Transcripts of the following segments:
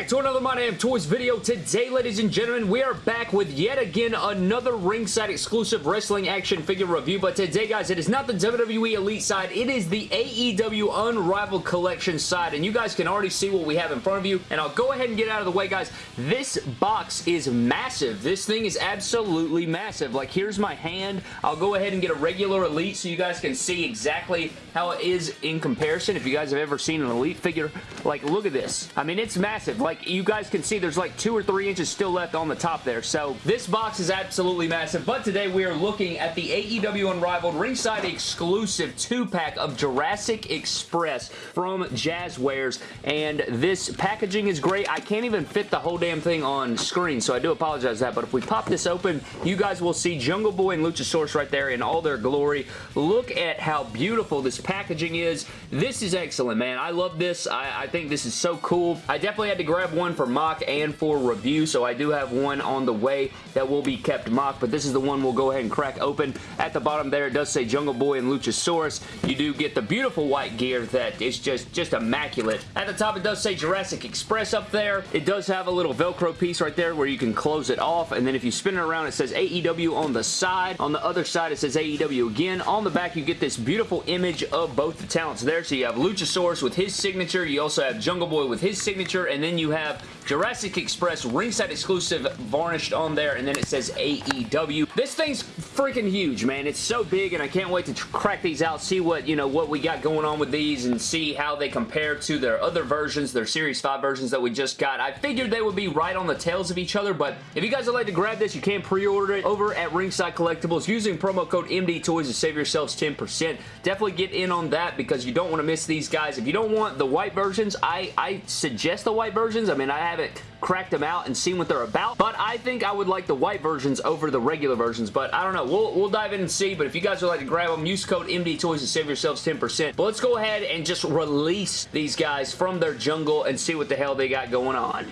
back to another My Damn Toys video. Today, ladies and gentlemen, we are back with yet again another ringside exclusive wrestling action figure review. But today, guys, it is not the WWE Elite side. It is the AEW Unrivaled Collection side. And you guys can already see what we have in front of you. And I'll go ahead and get out of the way, guys. This box is massive. This thing is absolutely massive. Like, here's my hand. I'll go ahead and get a regular Elite so you guys can see exactly how it is in comparison. If you guys have ever seen an Elite figure, like, look at this. I mean, it's massive. Like, you guys can see there's like two or three inches still left on the top there. So, this box is absolutely massive. But today, we are looking at the AEW Unrivaled Ringside exclusive two-pack of Jurassic Express from Jazwares. And this packaging is great. I can't even fit the whole damn thing on screen, so I do apologize for that. But if we pop this open, you guys will see Jungle Boy and Luchasaurus right there in all their glory. Look at how beautiful this packaging is. This is excellent, man. I love this. I, I think this is so cool. I definitely had to grab one for MOC and for review, so I do have one on the way that will be kept MOC, but this is the one we'll go ahead and crack open. At the bottom there, it does say Jungle Boy and Luchasaurus. You do get the beautiful white gear that is just, just immaculate. At the top, it does say Jurassic Express up there. It does have a little Velcro piece right there where you can close it off, and then if you spin it around, it says AEW on the side. On the other side, it says AEW again. On the back, you get this beautiful image of both the talents there. So you have Luchasaurus with his signature. You also have Jungle Boy with his signature, and then you have Jurassic Express ringside exclusive varnished on there, and then it says AEW. This thing's freaking huge, man. It's so big, and I can't wait to crack these out, see what, you know, what we got going on with these, and see how they compare to their other versions, their Series 5 versions that we just got. I figured they would be right on the tails of each other, but if you guys would like to grab this, you can pre-order it over at Ringside Collectibles using promo code MDTOYS to save yourselves 10%. Definitely get in on that because you don't want to miss these guys. If you don't want the white versions, I, I suggest the white versions. I mean, I haven't cracked them out and seen what they're about, but I think I would like the white versions over the regular versions, but I don't know. We'll, we'll dive in and see, but if you guys would like to grab them, use code MDTOYS to save yourselves 10%. But let's go ahead and just release these guys from their jungle and see what the hell they got going on.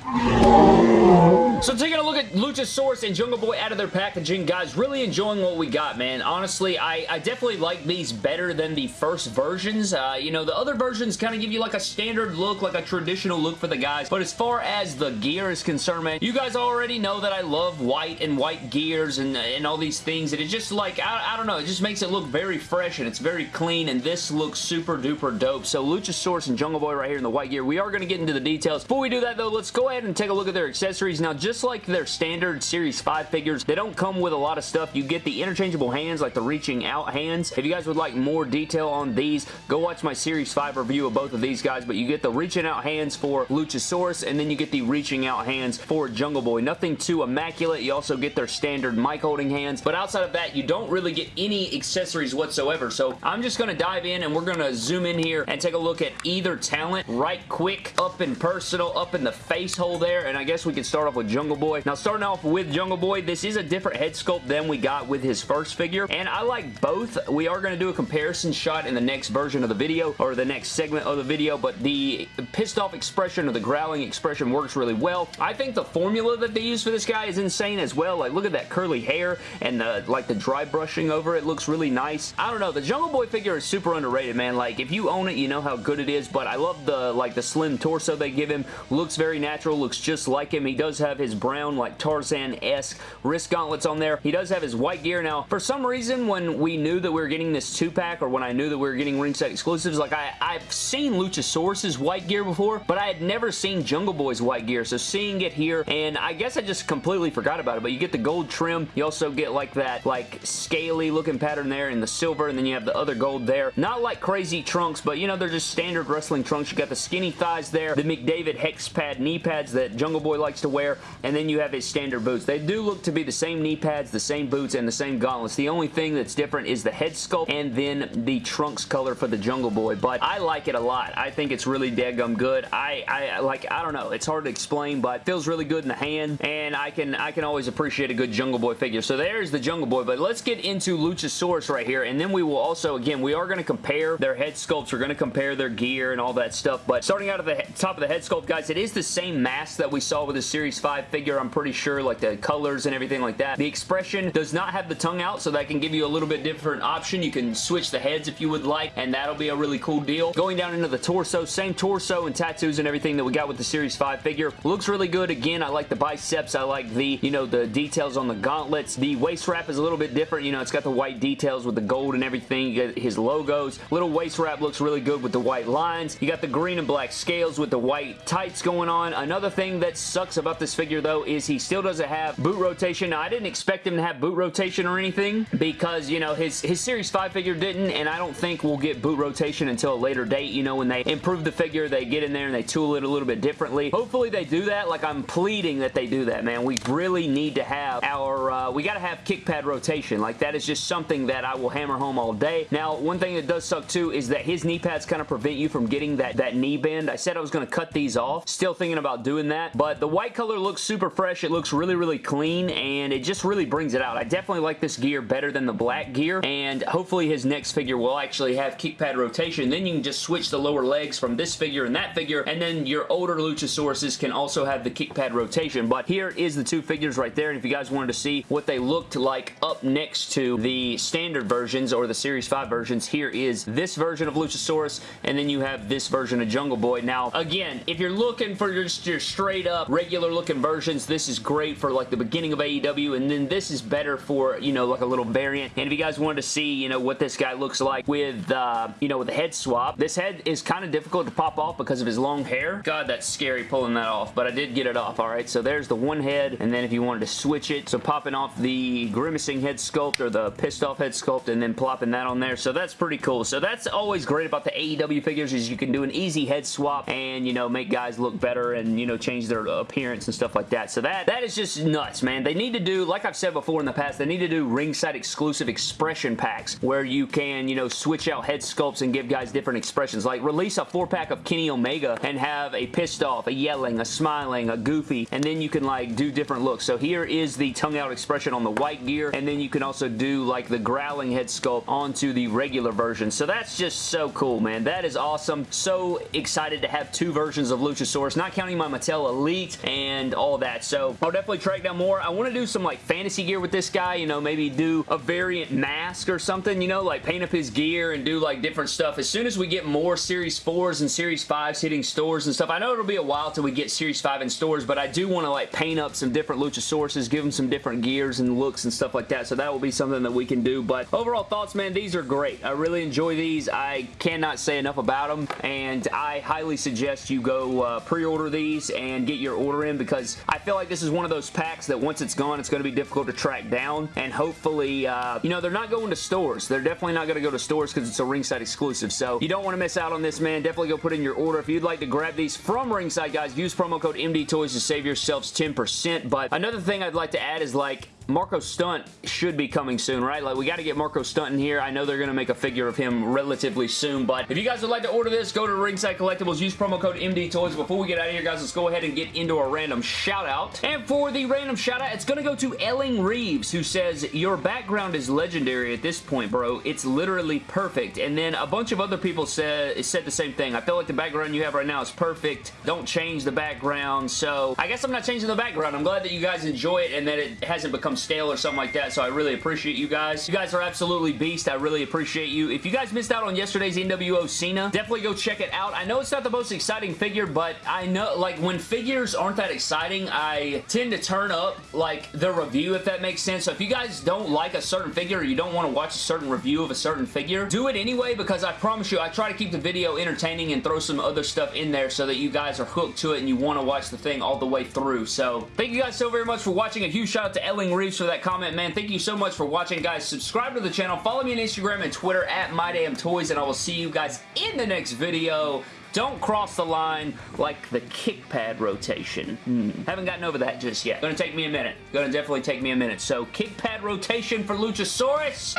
So taking a look at Luchasaurus and Jungle Boy out of their packaging, guys, really enjoying what we got, man. Honestly, I, I definitely like these better than the first versions. Uh, you know, the other versions kind of give you like a standard look, like a traditional look for the guys, but as far as the gear is concerned, man, you guys already know that I love white and white gears and, and all these things, and it just like, I, I don't know, it just makes it look very fresh and it's very clean, and this looks super duper dope. So Luchasaurus and Jungle Boy right here in the white gear. We are going to get into the details. Before we do that, though, let's go ahead and take a look at their accessories. Now, just like their standard Series 5 figures, they don't come with a lot of stuff. You get the interchangeable hands, like the reaching out hands. If you guys would like more detail on these, go watch my Series 5 review of both of these guys, but you get the reaching out hands for Luchasaurus, and then you get the reaching out hands for Jungle Boy. Nothing too immaculate. You also get their standard mic holding hands, but outside of that, you don't really get any accessories whatsoever, so I'm just going to dive in, and we're going to zoom in here and take a look at either talent right quick, up and personal, up in the face hole there, and I guess we can start off with Jungle Boy. Now, starting off with Jungle Boy, this is a different head sculpt than we got with his first figure, and I like both. We are going to do a comparison shot in the next version of the video, or the next segment of the video, but the pissed off expression or the growling expression works really well. I think the formula that they use for this guy is insane as well. Like, look at that curly hair and the, like the dry brushing over it looks really nice. I don't know. The Jungle Boy figure is super underrated, man. Like, if you own it, you know how good it is, but I love the, like, the slim torso they give him. Looks very natural, looks just like him. He does have his brown, like, Tarzan-esque wrist gauntlets on there. He does have his white gear. Now, for some reason, when we knew that we were getting this two-pack, or when I knew that we were getting ringside exclusives, like, I, I've seen Luchasaurus's white gear before, but I had never seen Jungle Boy's white gear, so seeing it here, and I guess I just completely forgot about it, but you get the gold trim. You also get, like, that, like, scaly looking pattern there and the silver, and then you have the other gold there. Not like crazy trunks, but, you know, they're just standard wrestling trunks. You got the skinny thighs there, the McDavid hex pad knee pads that Jungle Boy likes to wear, and then you have his standard boots. They do look to be the same knee pads, the same boots, and the same gauntlets. The only thing that's different is the head sculpt and then the trunks color for the Jungle Boy, but I like it a lot. I think it's really dead-gum good. I, I, like, I don't know. It's hard to explain, but feels really good in the hand, and I can, I can always appreciate a good Jungle Boy figure. So there's the Jungle Boy, but let's get into Luchasaurus right here, and then we will also, again, we are going to compare their head sculpts. We're going to compare their gear and all that stuff, but starting out at the top of the head sculpt, guys, it is the same mask that we saw with the Series 5 figure, I'm pretty sure, like the colors and everything like that. The expression does not have the tongue out, so that can give you a little bit different option. You can switch the heads if you would like, and that'll be a really cool deal. Going down into the torso, same torso and tattoos and everything that we got with the Series 5 figure. Looks really good. Again, I like the biceps. I like the, you know, the details on the gauntlets. The waist wrap is a little bit different. You know, it's got the white details with the gold and everything. his logos. Little waist wrap looks really good with the white lines. You got the green and black scales with the white tights going on. Another thing that sucks about this figure, though, is he still doesn't have boot rotation. Now, I didn't expect him to have boot rotation or anything because, you know, his, his Series 5 figure didn't, and I don't think we'll get boot rotation until a later date. You know, when they improve the figure, they get in there and they tool it a little bit differently. Hopefully they do that. Like, I'm pleading that they do that, man. We really need to have our, uh, we got to have kick pad rotation. Like, that is just something that I will hammer home all day. Now, one thing that does suck, too, is that his knee pads kind of prevent you from getting that, that knee bend. I said I was going to cut these off. Still thinking about doing that, but the white color looks super fresh. It looks really, really clean, and it just really brings it out. I definitely like this gear better than the black gear, and hopefully his next figure will actually have kick pad rotation. Then you can just switch the lower legs from this figure and that figure, and then your older Luchasauruses can also have the kick pad rotation. But here is the two figures right there, and if you guys wanted to see what they looked like up next to the standard versions or the Series 5 versions, here is this version of Luchasaurus, and then you have this version of Jungle Boy. Now, again, if you're looking for just your straight up regular looking versions, this is great for like the beginning of AEW, and then this is better for, you know, like a little variant. And if you guys wanted to see, you know, what this guy looks like with, uh, you know, with the head swap, this head is kind of difficult to pop off because of his long hair. God, that's scary pulling that off, but I did get it off, all right? So there's the one head, and then if you wanted to switch it, so popping off the grimacing head sculpt or the pissed off head sculpt and then plopping that on there, so that's pretty cool. So that's always great about the AEW figures is you can do an easy head swap and, you know, make guys look better and, you know, change their appearance and stuff like that. So that, that is just nuts, man. They need to do, like I've said before in the past, they need to do ringside exclusive expression packs where you can, you know, switch out head sculpts and give guys different expressions. Like release a four pack of Kenny Omega and have a pissed off, a yelling, a smiling, a goofy, and then you can like do different looks. So here is the tongue out expression on the white gear, and then you can also do like the growling head sculpt onto the regular version. So that's just so cool, man. That is awesome. So excited to have two versions of Luchasaurus, not counting my Mattel Elite and all that. So I'll definitely track down more. I want to do some like fantasy gear with this guy, you know, maybe do a variant mask or something, you know, like paint up his gear and do like different stuff. As soon as we get more Series 4s and Series 5s hitting stores and stuff, I know it'll be a while till we get Series 5 in stores, but I do want to like paint up some different Luchasauruses, give them some different gears and looks and stuff like that, so that will be something that we can do, but overall thoughts, man, these are great. I really enjoy these. I cannot say enough about them, and I highly suggest you go uh, pre-order these and get your order in because I feel like this is one of those packs that once it's gone, it's going to be difficult to track down, and hopefully, uh, you know, they're not going to stores. They're definitely not going to go to stores because it's a ringside exclusive, so you don't want to miss out on this, man. Definitely go put in your order. If you'd like to grab these from ringside, guys, use promo code MDTOYS to save yourselves 10%, but another thing I'd like to add is like, Marko Stunt should be coming soon, right? Like, we got to get Marko Stunt in here. I know they're going to make a figure of him relatively soon, but if you guys would like to order this, go to Ringside Collectibles, use promo code MDTOYS. Before we get out of here, guys, let's go ahead and get into a random shout-out. And for the random shout-out, it's going to go to Elling Reeves, who says, your background is legendary at this point, bro. It's literally perfect. And then a bunch of other people said, said the same thing. I feel like the background you have right now is perfect. Don't change the background. So, I guess I'm not changing the background. I'm glad that you guys enjoy it and that it hasn't become stale or something like that, so I really appreciate you guys. You guys are absolutely beast. I really appreciate you. If you guys missed out on yesterday's NWO Cena, definitely go check it out. I know it's not the most exciting figure, but I know, like, when figures aren't that exciting, I tend to turn up, like, the review, if that makes sense. So if you guys don't like a certain figure or you don't want to watch a certain review of a certain figure, do it anyway because I promise you, I try to keep the video entertaining and throw some other stuff in there so that you guys are hooked to it and you want to watch the thing all the way through. So, thank you guys so very much for watching. A huge shout out to Elling Reeves for that comment, man. Thank you so much for watching, guys. Subscribe to the channel. Follow me on Instagram and Twitter at MyDamnToys, and I will see you guys in the next video. Don't cross the line like the kick pad rotation. Hmm. Haven't gotten over that just yet. Gonna take me a minute. Gonna definitely take me a minute. So, kick pad rotation for Luchasaurus.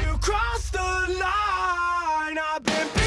You crossed the line. I've been